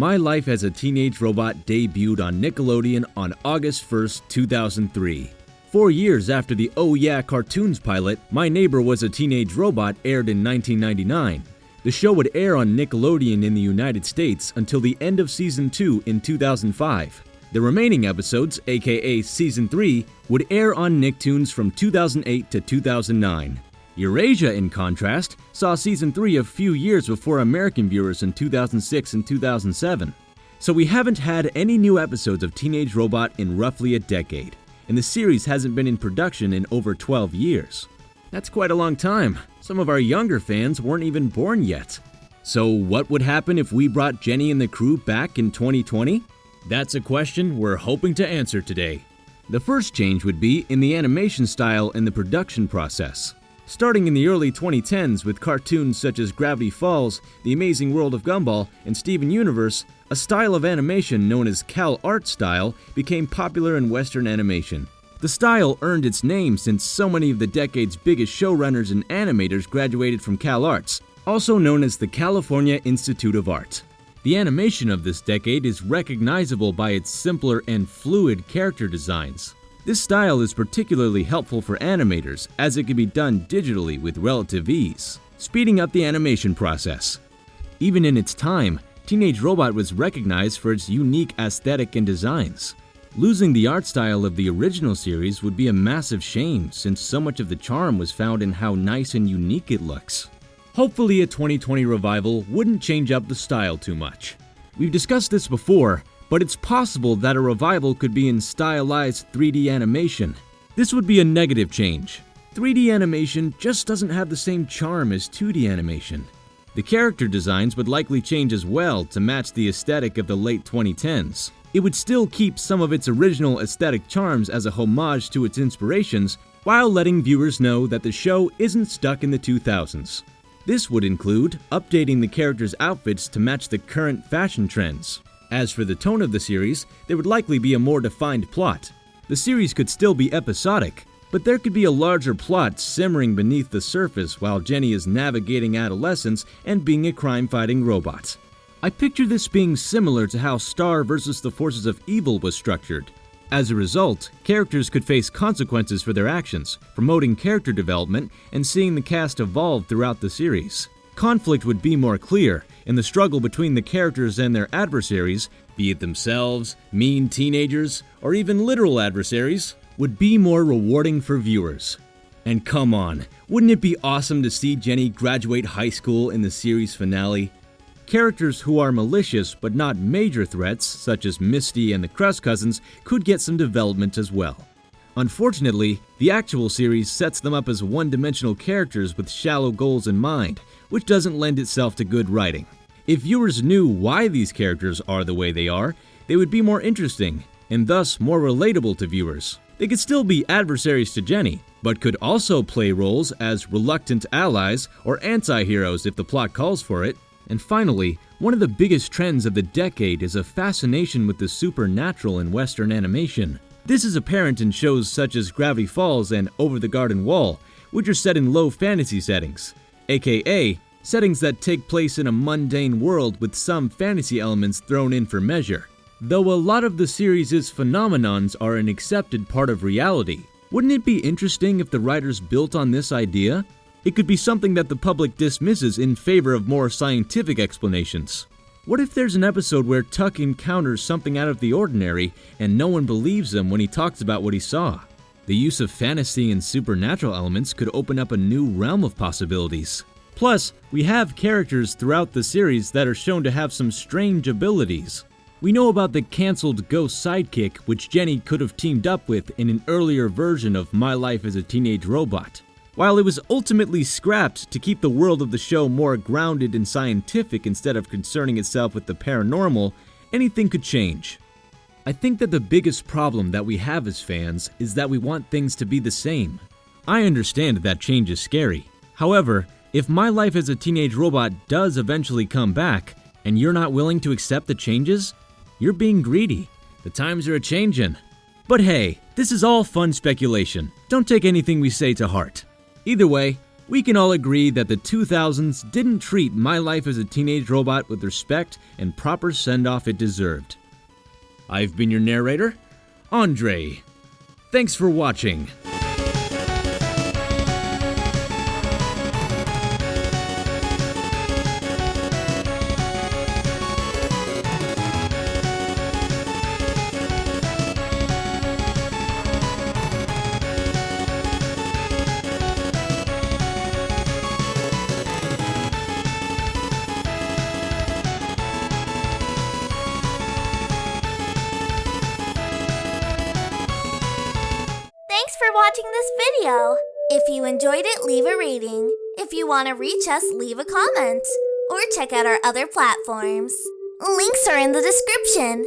My Life as a Teenage Robot debuted on Nickelodeon on August 1, 2003. Four years after the Oh Yeah cartoons pilot, My Neighbor Was a Teenage Robot aired in 1999. The show would air on Nickelodeon in the United States until the end of Season 2 in 2005. The remaining episodes, aka Season 3, would air on Nicktoons from 2008 to 2009. Eurasia, in contrast, saw Season 3 a few years before American viewers in 2006 and 2007. So we haven't had any new episodes of Teenage Robot in roughly a decade, and the series hasn't been in production in over 12 years. That's quite a long time. Some of our younger fans weren't even born yet. So, what would happen if we brought Jenny and the crew back in 2020? That's a question we're hoping to answer today. The first change would be in the animation style and the production process. Starting in the early 2010s with cartoons such as Gravity Falls, The Amazing World of Gumball, and Steven Universe, a style of animation known as Cal Art style became popular in Western animation. The style earned its name since so many of the decade's biggest showrunners and animators graduated from Cal Arts, also known as the California Institute of Art. The animation of this decade is recognizable by its simpler and fluid character designs. This style is particularly helpful for animators as it can be done digitally with relative ease, speeding up the animation process. Even in its time, Teenage Robot was recognized for its unique aesthetic and designs. Losing the art style of the original series would be a massive shame since so much of the charm was found in how nice and unique it looks. Hopefully a 2020 revival wouldn't change up the style too much. We've discussed this before, but it's possible that a revival could be in stylized 3D animation. This would be a negative change. 3D animation just doesn't have the same charm as 2D animation. The character designs would likely change as well to match the aesthetic of the late 2010s. It would still keep some of its original aesthetic charms as a homage to its inspirations, while letting viewers know that the show isn't stuck in the 2000s. This would include updating the characters' outfits to match the current fashion trends. As for the tone of the series, there would likely be a more defined plot. The series could still be episodic, but there could be a larger plot simmering beneath the surface while Jenny is navigating adolescence and being a crime-fighting robot. I picture this being similar to how Star vs. the Forces of Evil was structured. As a result, characters could face consequences for their actions, promoting character development and seeing the cast evolve throughout the series. Conflict would be more clear, and the struggle between the characters and their adversaries, be it themselves, mean teenagers, or even literal adversaries, would be more rewarding for viewers. And come on, wouldn't it be awesome to see Jenny graduate high school in the series finale? Characters who are malicious but not major threats, such as Misty and the Crust Cousins, could get some development as well. Unfortunately, the actual series sets them up as one-dimensional characters with shallow goals in mind, which doesn't lend itself to good writing. If viewers knew why these characters are the way they are, they would be more interesting, and thus more relatable to viewers. They could still be adversaries to Jenny, but could also play roles as reluctant allies or anti-heroes if the plot calls for it. And finally, one of the biggest trends of the decade is a fascination with the supernatural in Western animation. This is apparent in shows such as Gravity Falls and Over the Garden Wall, which are set in low fantasy settings, aka settings that take place in a mundane world with some fantasy elements thrown in for measure. Though a lot of the series' phenomenons are an accepted part of reality, wouldn't it be interesting if the writers built on this idea? It could be something that the public dismisses in favor of more scientific explanations. What if there's an episode where Tuck encounters something out of the ordinary and no one believes him when he talks about what he saw? The use of fantasy and supernatural elements could open up a new realm of possibilities. Plus, we have characters throughout the series that are shown to have some strange abilities. We know about the cancelled Ghost sidekick, which Jenny could have teamed up with in an earlier version of My Life as a Teenage Robot. While it was ultimately scrapped to keep the world of the show more grounded and scientific instead of concerning itself with the paranormal, anything could change. I think that the biggest problem that we have as fans is that we want things to be the same. I understand that change is scary. However, if My Life as a Teenage Robot does eventually come back, and you're not willing to accept the changes, you're being greedy. The times are a changin'. But hey, this is all fun speculation. Don't take anything we say to heart. Either way, We can all agree that the 2000s didn't treat My Life as a Teenage Robot with respect and proper send off it deserved. I've been your narrator, Andre. Thanks for watching. For watching this video. If you enjoyed it, leave a rating. If you want to reach us, leave a comment. Or check out our other platforms. Links are in the description.